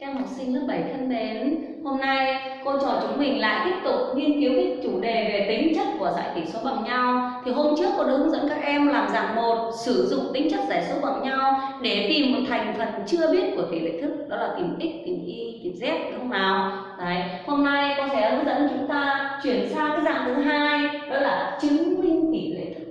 Các em học sinh lớp 7 thân mến, hôm nay cô trò chúng mình lại tiếp tục nghiên cứu cái chủ đề về tính chất của giải tỉ số bằng nhau. Thì hôm trước cô đã hướng dẫn các em làm dạng một sử dụng tính chất giải số bằng nhau để tìm một thành phần chưa biết của tỷ lệ thức, đó là tìm x, tìm y, tìm z đúng không nào? Đấy, hôm nay cô sẽ hướng dẫn chúng ta chuyển sang cái dạng thứ hai, đó là chứng minh tỷ lệ thức.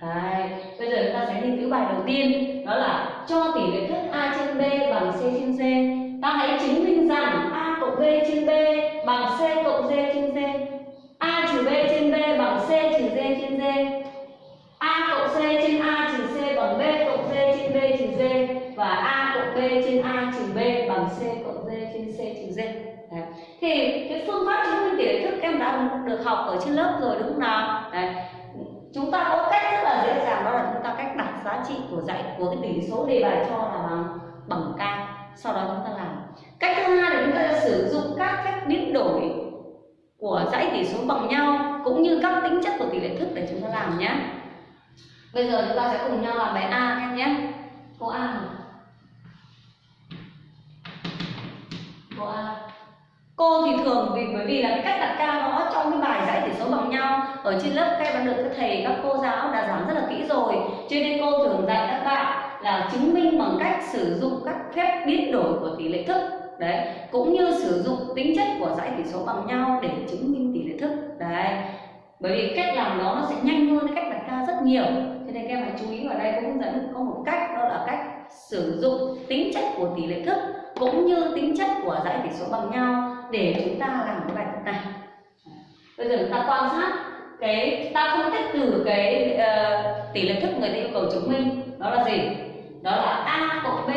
Đấy, bây giờ chúng ta sẽ nghiên cứu bài đầu tiên, đó là cho tỷ lệ thức a trên b bằng c trên d ta hãy chứng minh rằng a cộng b trên b bằng c cộng d trên d. A trừ b trên b bằng c trừ d trên d. A cộng c trên a trừ c bằng b cộng d trên b trừ d. Và a cộng b trên a trừ b bằng c cộng d trên c trừ d. Đấy. thì cái phương pháp chứng minh tỷ lệ thức em đã được học ở trên lớp rồi đúng không nào? Đấy. chúng ta có cách rất là dễ dàng, đó là chúng ta cách đặt giá trị của dạy, của cái tỷ số đề bài cho là bằng bằng k sau đó chúng ta làm. Cách thứ hai là chúng ta sẽ sử dụng các cách biến đổi của dãy tỷ số bằng nhau, cũng như các tính chất của tỷ lệ thức để chúng ta làm nhé. Bây giờ chúng ta sẽ cùng nhau làm bài a em nhé. Cô a cô a. Cô thì thường vì, bởi vì là cái cách đặt ca nó trong cái bài giải tỷ số bằng nhau. Ở trên lớp các em đã được các thầy, các cô giáo đã giảng rất là kỹ rồi. Cho nên cô thường dạy các bạn là chứng minh bằng cách sử dụng các phép biến đổi của tỷ lệ thức. Đấy cũng như sử dụng tính chất của dãy tỷ số bằng nhau để chứng minh tỷ lệ thức. Đấy bởi vì cách làm đó nó sẽ nhanh hơn cách đặt ca rất nhiều. Thế nên các em hãy chú ý vào đây cô hướng dẫn có một cách đó là cách sử dụng tính chất của tỷ lệ thức cũng như tính chất của dãy tỷ số bằng nhau để chúng ta làm cái bài tập này. Bây giờ chúng ta quan sát cái ta phân tích từ cái uh, tỷ lệ thức người ta yêu cầu chứng minh. Đó là gì? Đó là a cộng b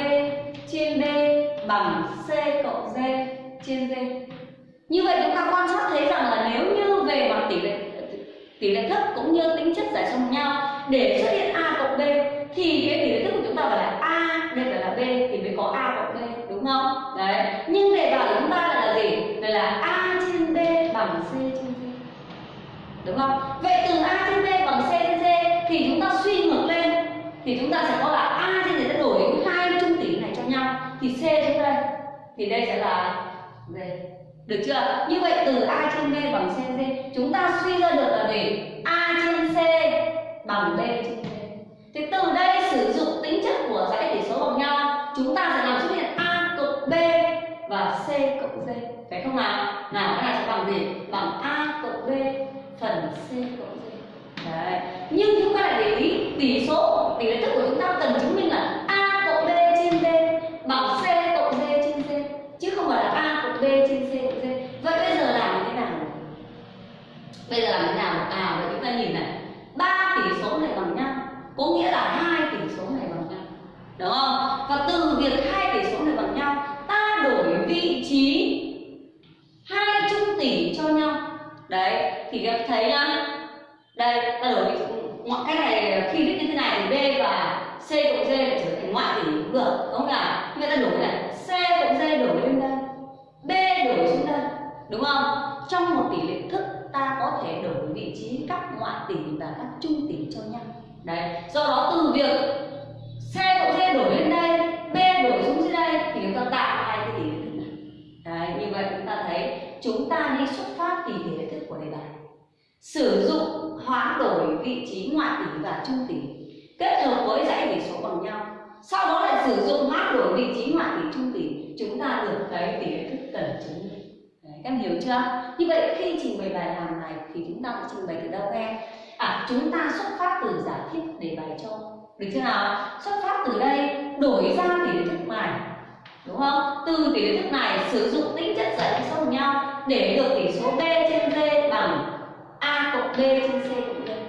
trên b bằng c cộng d trên d. Như vậy chúng ta quan sát thấy rằng là nếu như về mặt tỷ lệ tỷ lệ thức cũng như tính chất giải trong nhau, để xuất hiện a cộng b thì cái tỷ lệ thức của chúng ta phải là a, đây phải là b thì mới có a cộng b, đúng không? Đấy, nhưng đề bài của chúng ta là gì? Đây là a trên b bằng c trên d. Đúng không? Vậy từ a trên b bằng c trên d thì chúng ta suy ngược lên thì chúng ta sẽ có là a trên này sẽ đổi hai trung tỷ này cho nhau thì c trên đây thì đây sẽ là d được chưa? Như vậy từ a trên b bằng c trên d chúng ta suy ra được là gì a trên c bằng b trên d thì từ đây sử dụng tính chất của dãy tỉ số bằng nhau. Chúng ta sẽ làm xuất hiện a cộng b và c cộng d phải không nào? Nào, cái này sẽ bằng gì? Bằng a cộng b phần c cộng d Đấy. Nhưng chúng ta lại để ý tỷ số, tỷ lệ thức của chúng ta cần chứng minh là a cộng b trên d bằng c cộng d trên d chứ không phải là a cộng b trên c cộng d. Vậy bây giờ làm như thế nào? Bây giờ làm thế nào? À vậy chúng ta nhìn này, ba tỷ số này bằng nhau, có nghĩa là hai tỷ số này bằng nhau. Đúng không? Và từ việc hai tỷ số này bằng nhau, ta đổi vị trí hai trung tỷ cho nhau. Đấy, thì các thấy nhá, đây ta đổi mọi cái này khi viết như thế này thì b và c cộng d để trở thành ngoại tỉ cũng được. Đúng không nào như ta đổi này c cộng d đổi lên đây, b đổi xuống đây, đúng không? Trong một tỷ lệ thức, ta có thể đổi vị trí các ngoại tỉ và các trung tỉ cho nhau. Đấy, do đó từ việc c cộng d đổi lên đây, b đổi xuống dưới đây thì chúng ta tạo hai cái tỷ lệ thức này. Đấy, như vậy chúng ta thấy chúng ta đi xuất phát từ tỷ lệ thức của đề bài. Sử dụng hoán đổi vị trí ngoại tỉ và trung tỉ kết hợp với dãy tỉ số bằng nhau. Sau đó lại sử dụng mát đổi vị trí ngoại tỷ trung tỷ chúng ta được cái tỷ lệ thức cần chứng các em hiểu chưa? Như vậy, khi trình bày bài làm này thì chúng ta cũng trình bày từ đâu em à chúng ta xuất phát từ giả thiết để bài cho. Được chưa nào? Xuất phát từ đây, đổi ra tỷ lệ thức này. Đúng không? Từ tỷ lệ thức này sử dụng tính chất giải số bằng nhau để được tỷ số b trên d bằng a cộng b trên c cộng d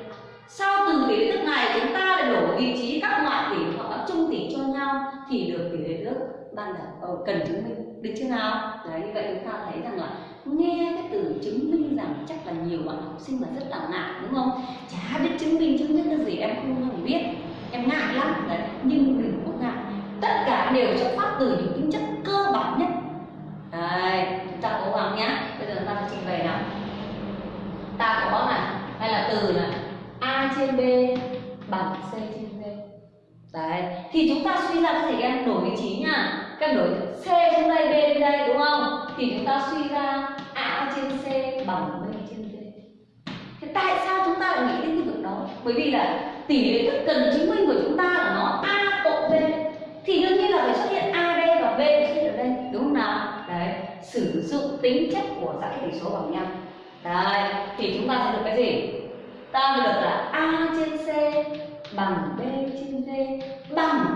sau từ tỷ lệ nước này chúng ta lại đổi vị trí các ngoại tỷ hoặc các trung tỷ cho nhau thì được tỷ lệ nước ban đầu? Ờ, cần chứng minh. Được chưa nào? Đấy, như vậy chúng ta thấy rằng là nghe cái từ chứng minh rằng chắc là nhiều bạn học sinh mà rất là ngại, đúng không? Chả biết chứng minh chứng minh cái gì, em không hề biết. Em ngại lắm. Đấy, nhưng đừng có ngại. Tất cả đều xuất phát từ những tính chất cơ bản nhất. Đấy, chúng ta cố gắng nhá. Bây giờ chúng ta sẽ trình bày nào. Ta có này, hay là từ này? A trên b, bằng c trên d đấy, thì chúng ta suy ra cái gì em đổi vị trí nha. Các đổi c trên đây, b lên đây, đúng không? thì chúng ta suy ra a trên c bằng b trên d thế tại sao chúng ta lại nghĩ đến cái việc đó? Bởi vì là tỷ lệ thức cần chứng minh của chúng ta là nó a cộng b. Thì đương nhiên là phải xuất hiện a đây và b xuất hiện ở đây, đúng không nào? Đấy, sử dụng tính chất của dãy tỷ số bằng nhau. Đấy, thì chúng ta sẽ được cái gì? Ta được là a trên c bằng b trên d. Bằng.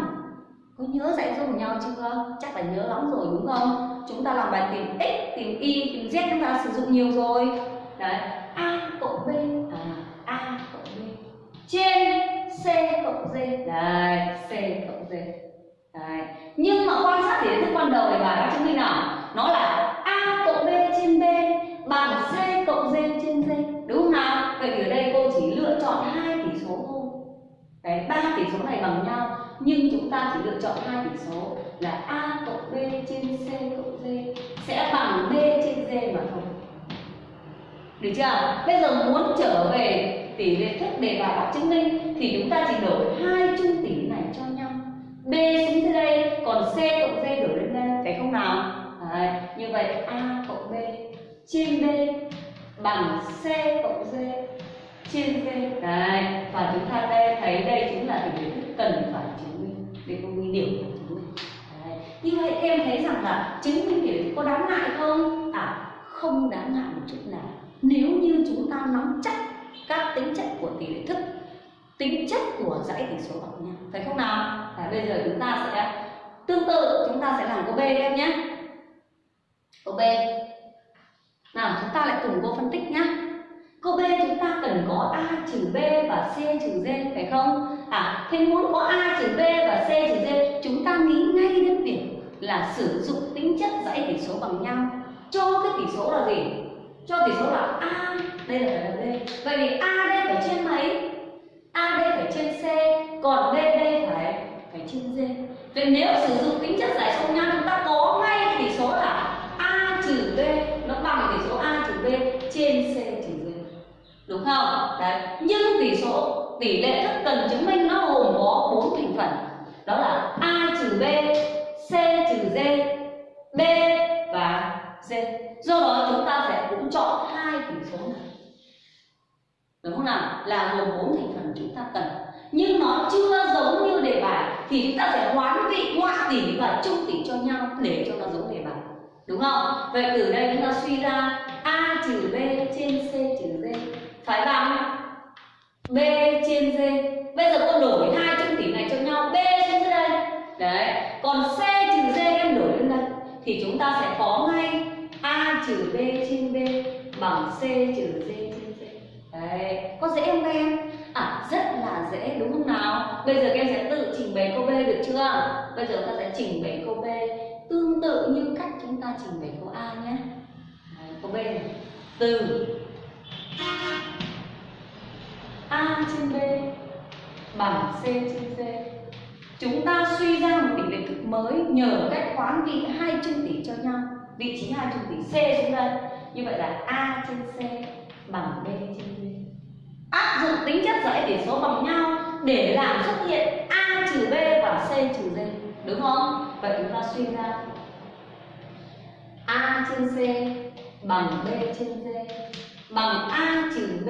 Có nhớ dạy dùng nhau chưa? Chắc là nhớ lắm rồi, đúng không? Chúng ta làm bài tìm x, tìm y, tìm z chúng ta sử dụng nhiều rồi. Đấy. A cộng b à a cộng b trên c cộng d đấy, c cộng d đấy. Nhưng mà quan sát để thức ban đầu này bài đã chứng minh nào? Nó là này bằng nhau nhưng chúng ta chỉ lựa chọn hai tỷ số là a cộng b trên c cộng d. Sẽ bằng b trên d mà thôi. Được chưa? Bây giờ muốn trở về tỷ lệ thức đề bài bác chứng minh thì chúng ta chỉ đổi hai trung tỷ này cho nhau. B xuống dưới đây còn c cộng d đổi lên đây phải không nào? Đấy, như vậy a cộng b trên b bằng c cộng d trên d. Đấy và chúng ta đây thấy đây chính là tỷ lệ thức cần phải chứng minh, để cô minh điểm phải chứng minh. Đấy. như vậy em thấy rằng là chứng minh tỷ có đáng ngại không? À không đáng ngại một chút nào. Nếu như chúng ta nắm chắc các tính chất của tỷ lệ thức, tính chất của dãy tỷ số bằng nhau, phải không nào? Và bây giờ chúng ta sẽ, tương tự, chúng ta sẽ làm câu b em nhé. Câu b. Nào, chúng ta lại cùng cô phân tích nhé câu b chúng ta cần có a trừ b và c trừ d, phải không? À thế muốn có a trừ b và c trừ d, chúng ta nghĩ ngay đến việc là sử dụng tính chất dãy tỷ số bằng nhau. Cho cái tỷ số là gì? Cho tỷ số là a, đây là phải là b. Vậy thì a đây phải trên mấy? A đây phải trên c, còn b đây phải phải trên d. Vậy nếu sử dụng tính chất giải số nhau, chúng ta có ngay cái tỷ số là a trừ b, nó bằng tỷ số a trừ b trên c đúng không? Đấy. Nhưng tỷ số, tỷ lệ thức cần chứng minh nó gồm có bốn thành phần. Đó là a trừ b, c trừ d, b và d do đó chúng ta sẽ cũng chọn hai tỷ số này. Đúng không nào? Là gồm bốn thành phần chúng ta cần. Nhưng nó chưa giống như đề bài thì chúng ta sẽ hoán vị ngoại tỷ và chung tỷ cho nhau để cho nó giống đề bài. Đúng không? Vậy từ đây chúng ta suy ra a trừ b trên c trừ d phải bằng b trên d bây giờ cô đổi hai chung tỷ này cho nhau. B trên dưới đây. Đấy. Còn c trừ d em đổi lên đây. Thì chúng ta sẽ có ngay a trừ b trên b bằng c trừ d trên d đấy. Có dễ không các em? À rất là dễ. Đúng không nào? Bây giờ các em sẽ tự trình bày câu b được chưa? Bây giờ ta sẽ trình bày câu b tương tự như cách chúng ta trình bày câu a nhé. Đấy, câu b này. từ a trên b bằng c trên d chúng ta suy ra một tỷ lệ thức mới nhờ cách khoán vị hai chân tỷ cho nhau. Vị trí hai chân tỷ c xuống đây. Như vậy là a trên c bằng b trên d. Áp dụng tính chất dãy tỷ số bằng nhau để làm xuất hiện a trừ b và c trừ d. Đúng không? Vậy chúng ta suy ra. A trên c bằng b trên d. Bằng a trừ b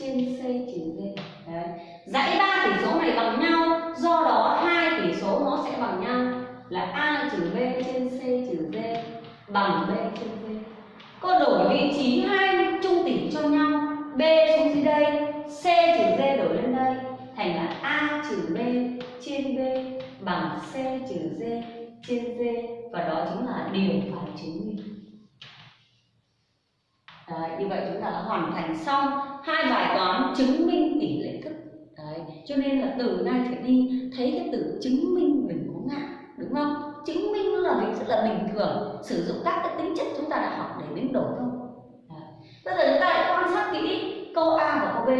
trên c trừ d Đấy. dãy ba tỷ số này bằng nhau, do đó hai tỷ số nó sẽ bằng nhau. Là a trừ b trên c trừ d bằng b trên d cô đổi vị trí hai trung tỉ cho nhau, b xuống dưới đây, c trừ d đổi lên đây, thành là a trừ b trên b bằng c trừ d trên d và đó chính là điều phải chứng minh. Đấy, như vậy chúng ta đã hoàn thành xong hai bài toán chứng minh tỷ lệ thức. Đấy, cho nên là từ nay trở đi thấy cái từ chứng minh mình có ngại đúng không? Chứng minh là mình rất là bình thường sử dụng các cái tính chất chúng ta đã học để biến đổi thôi. Bây giờ chúng ta lại quan sát kỹ câu A và câu B.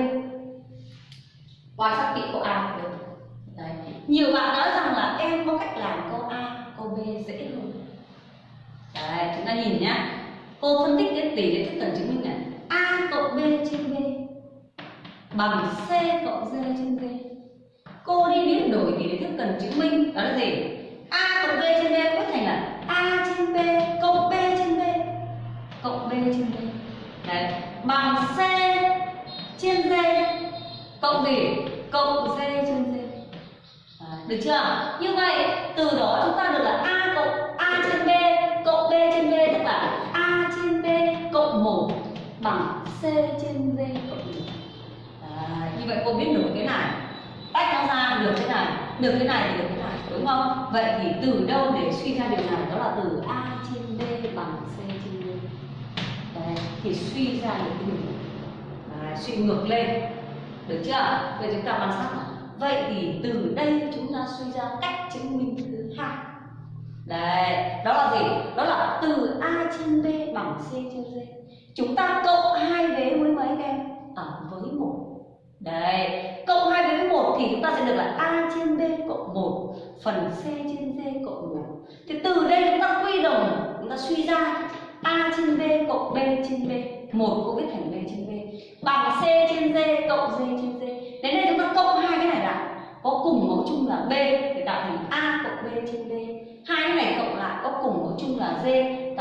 Quan sát kỹ câu A và B. Đấy. nhiều bạn nói rằng là em có cách làm câu A câu B dễ hơn. Đấy, chúng ta nhìn nhá cô phân tích cái tỷ lệ tiếp cận chứng minh là a cộng b trên b bằng c cộng d trên d cô đi biến đổi tỷ lệ tiếp cận chứng minh đó là gì? A cộng b trên b có thành là a trên b cộng b trên b cộng b trên b. Đấy, bằng c trên d cộng gì cộng d trên d. Được chưa? Như vậy, từ đó chúng ta được là a cộng a trên b cộng b trên b. 1 bằng c trên V cộng 1 à, như vậy cô biết được cái này. Tách nó ra được cái này được cái này thì được cái này đúng không? Vậy thì từ đâu để suy ra điều này? Đó là từ a trên b bằng c trên b Đấy, thì suy ra được cái điều này. Suy ngược lên. Được chưa? Vậy chúng ta quan sát nào. Vậy thì từ đây chúng ta suy ra cách chứng minh thứ hai. Đấy đó là gì? Đó là từ a trên b bằng c trên d chúng ta cộng hai vế với mấy em? À, với một. Đấy cộng hai vế với một thì chúng ta sẽ được là a trên b cộng một phần c trên d cộng một. Thì từ đây chúng ta quy đồng chúng ta suy ra a trên b cộng b trên b. Một cũng viết thành b trên b. Bằng c trên d cộng d trên d. Đến đây chúng ta cộng hai cái này lại có cùng mẫu chung là b để tạo thành a cộng b trên b. Hai cái này cộng lại có cùng mẫu chung là d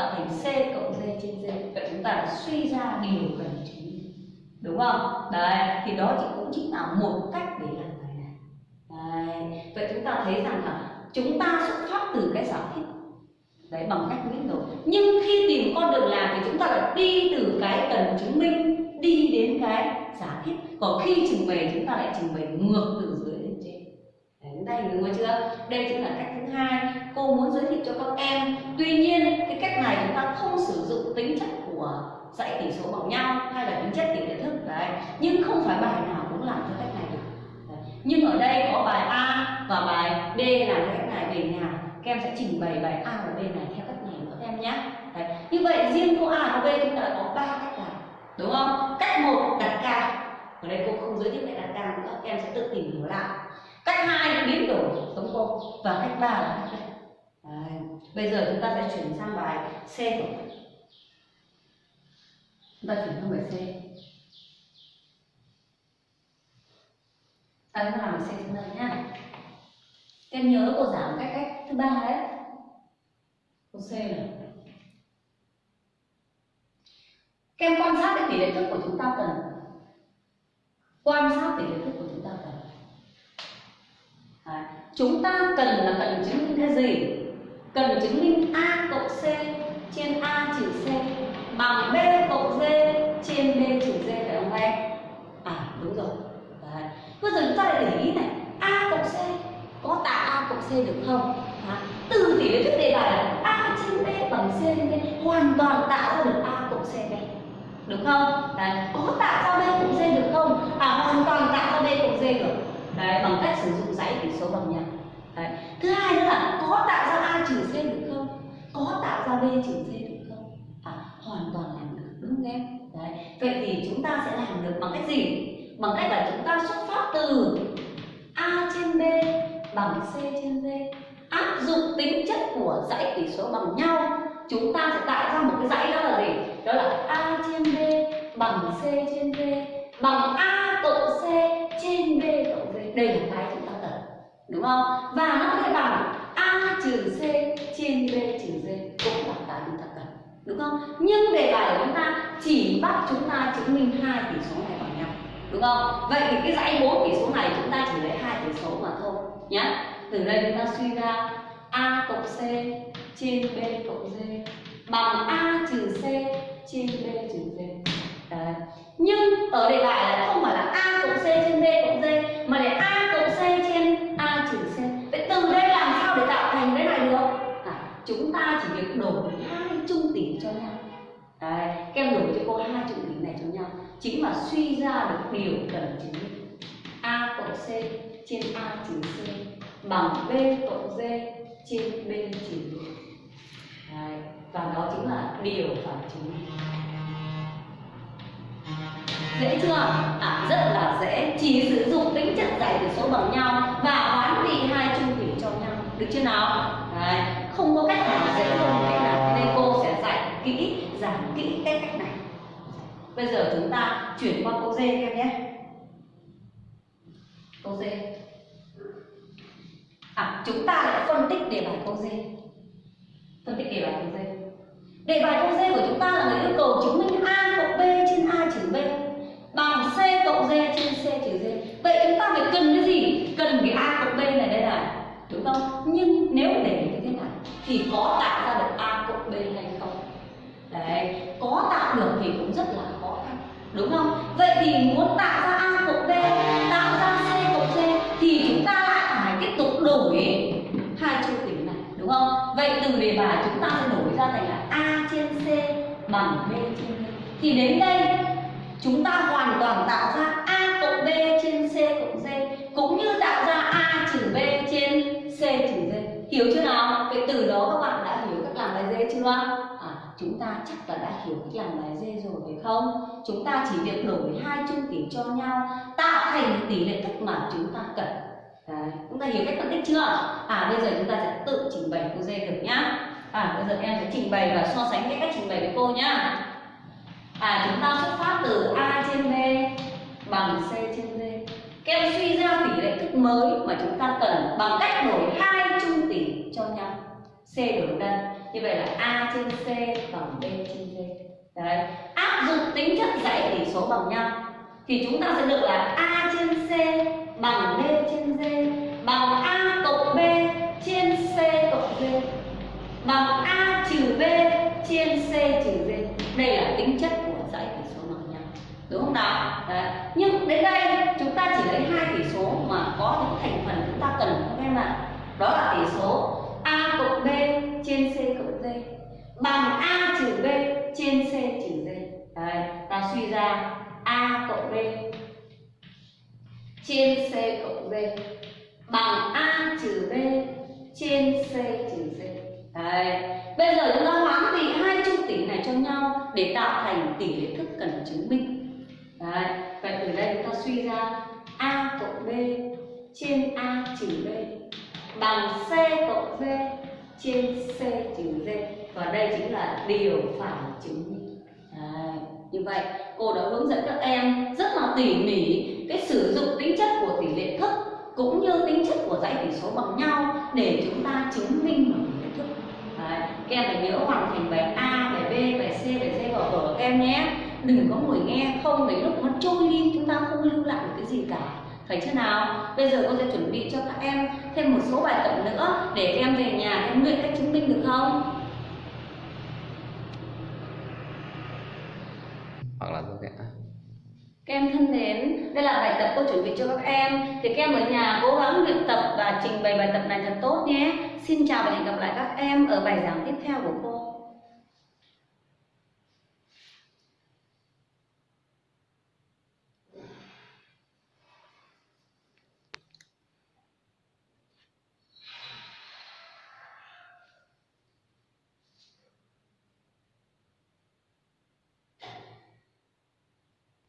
tạo thành c cộng d trên d, vậy chúng ta suy ra điều cần chứng minh đúng không? Đấy, thì đó chỉ cũng chính là một cách để làm bài này. Đấy. vậy chúng ta thấy rằng là chúng ta xuất phát từ cái giả thiết. Đấy, bằng cách biết rồi. Nhưng khi tìm con đường làm thì chúng ta lại đi từ cái cần chứng minh, đi đến cái giả thiết. Còn khi trình bày, chúng ta lại trình bày ngược từ đấy, chúng ta chưa? Đây chính là cách thứ hai cô muốn giới thiệu cho các em. Tuy nhiên cái cách này chúng ta không sử dụng tính chất của dãy tỷ số bằng nhau hay là tính chất tỷ lệ thức. Đấy. Nhưng không phải bài nào cũng làm theo cách này được. Đấy. nhưng ở đây có bài A và bài D làm theo cách này về nhà. Các em sẽ trình bày bài A và B này theo cách này nữa các em nhé. Đấy. như vậy riêng cô A và B chúng ta đã có ba cách làm đúng không? Cách một đặt ca. Ở đây cô không giới thiệu cách đặt ca nữa các em sẽ tự tìm hiểu lại cách hai biến đổi sống cô và cách ba là cách này đấy. bây giờ chúng ta sẽ chuyển sang bài C chúng ta chuyển sang bài C. Ta chúng làm bài C chúng ta nhá. Em nhớ cô giảm cách cách thứ ba đấy. Cô C này. Các em quan sát cái tỷ lệ thức của chúng ta cần. Quan sát tỷ lệ thức của chúng ta cần Đấy chúng ta cần là cần chứng minh cái gì? Cần chứng minh a cộng c trên a trừ c bằng b cộng d trên b trừ d phải không em? À đúng rồi. Đấy. bây giờ chúng ta lại để ý này. A cộng c có tạo a cộng c được không? À, từ tỷ lệ thức đề bài là a trên b bằng c trên b hoàn toàn tạo ra được a cộng c đây. Được không? Đấy. Có tạo ra b cộng d được không? À hoàn toàn tạo ra b cộng d được đấy, bằng cách sử dụng dãy tỷ số bằng nhau đấy. Thứ hai nữa là có tạo ra a trừ c được không? Có tạo ra b trừ c được không? À hoàn toàn làm được, đúng không em? Đấy. Vậy thì chúng ta sẽ làm được bằng cách gì? Bằng cách là chúng ta xuất phát từ a trên b bằng c trên d áp dụng tính chất của dãy tỷ số bằng nhau. Chúng ta sẽ tạo ra một cái dãy đó là gì? Đó là a trên b bằng c trên d bằng a cộng c trên b cộng d đây là cái chúng ta cần, đúng không? Và nó có thể bằng a trừ c trên b trừ d cũng là cái chúng ta cần, đúng không? Nhưng đề bài của chúng ta chỉ bắt chúng ta chứng minh hai tỷ số này bằng nhau, đúng không? Vậy thì cái dãy bốn tỷ số này chúng ta chỉ lấy hai tỷ số mà thôi nhé từ đây chúng ta suy ra a cộng c trên b cộng d bằng a trừ c trên b trừ d. Đấy. nhưng ở đề bài là không phải là a cộng c trên b đổi hai trung tỷ cho nhau. Đấy. các em đổi cho cô hai trung tỷ này cho nhau. Chính là suy ra được điều cần chứng a cộng c trên a trừ c bằng b cộng d trên b trừ d. Đấy. và đó chính là điều phản chứng dễ chưa? À rất là dễ. Chỉ sử dụng tính chất giải tử số bằng nhau và hoán vị hai trung tỷ cho nhau. Được chưa nào? Đấy không có cách nào dễ hơn cách nào nên cô sẽ dạy kỹ, giảng kỹ cái cách này. Bây giờ chúng ta chuyển qua câu D em nhé. Câu D. À chúng ta lại phân tích đề bài câu D. Phân tích đề bài câu D. Đề bài câu D của chúng ta là người yêu cầu chứng minh a cộng b trên a trừ b bằng c cộng d trên c trừ d. Vậy chúng ta phải cần cái gì? Cần cái a cộng b này đây này. Đúng không? Nhưng nếu để thì có tạo ra được a cộng b hay không? Đấy, có tạo được thì cũng rất là khó khăn, đúng không? Vậy thì muốn tạo ra a cộng b, tạo ra c cộng d thì chúng ta lại phải tiếp tục đổi hai chu tính này, đúng không? Vậy từ đề bài chúng ta sẽ đổi ra thành là a trên c bằng b trên d. Thì đến đây, chúng ta hoàn toàn tạo ra a cộng b trên c cộng d, cũng như tạo ra a trừ b trên c trừ d hiểu chưa nào? Cái từ đó các bạn đã hiểu cách làm bài dê chưa? À, chúng ta chắc là đã hiểu cách làm bài dê rồi phải không? Chúng ta chỉ việc đổi hai chung tỷ cho nhau tạo thành tỷ lệ thức mà chúng ta cần. Đấy, chúng ta hiểu cách phân tích chưa? À bây giờ chúng ta sẽ tự trình bày cô dê được nhá. À bây giờ em sẽ trình bày và so sánh cái cách trình bày với cô nhá. À chúng ta xuất phát từ a trên b bằng c trên d. Các em suy ra tỷ lệ thức mới mà chúng ta cần bằng cách đổi hai chung tỷ cho nhau c đổi đơn như vậy là a trên c bằng b trên d. Dạ đấy. Áp dụng tính chất dãy tỷ số bằng nhau. Thì chúng ta sẽ được là a trên c bằng b trên d, bằng a cộng b trên c cộng d, bằng a trừ b trên c trừ d. Đây là tính chất của dãy tỷ số bằng nhau. Đúng không nào? Đấy. nhưng đến đây trên c cộng d bằng a trừ b trên c trừ d Đấy. Bây giờ chúng ta hoán vị hai chung tỷ này cho nhau để tạo thành tỷ lệ thức cần chứng minh. Đấy. Vậy từ đây chúng ta suy ra a cộng b trên a trừ b bằng c cộng d trên c trừ d và đây chính là điều phải chứng minh. Đấy. Như vậy, cô đã hướng dẫn các em rất là tỉ mỉ cái sử dụng tính chất của tỷ lệ thức cũng như tính chất của dãy tỷ số bằng nhau để chúng ta chứng minh một tỷ lệ thức. Đấy. Các em phải nhớ hoàn thành bài A, bài B, bài C, bài D vào vở các em nhé. Đừng có ngồi nghe không đến lúc nó trôi đi chúng ta không lưu lại được cái gì cả. phải chưa nào? Bây giờ cô sẽ chuẩn bị cho các em thêm một số bài tập nữa để các em về nhà em luyện cách chứng minh được không? hoặc là tôi sẽ các em thân mến, đây là bài tập cô chuẩn bị cho các em. Thì các em ở nhà cố gắng luyện tập và trình bày bài tập này thật tốt nhé. Xin chào và hẹn gặp lại các em ở bài giảng tiếp theo của cô.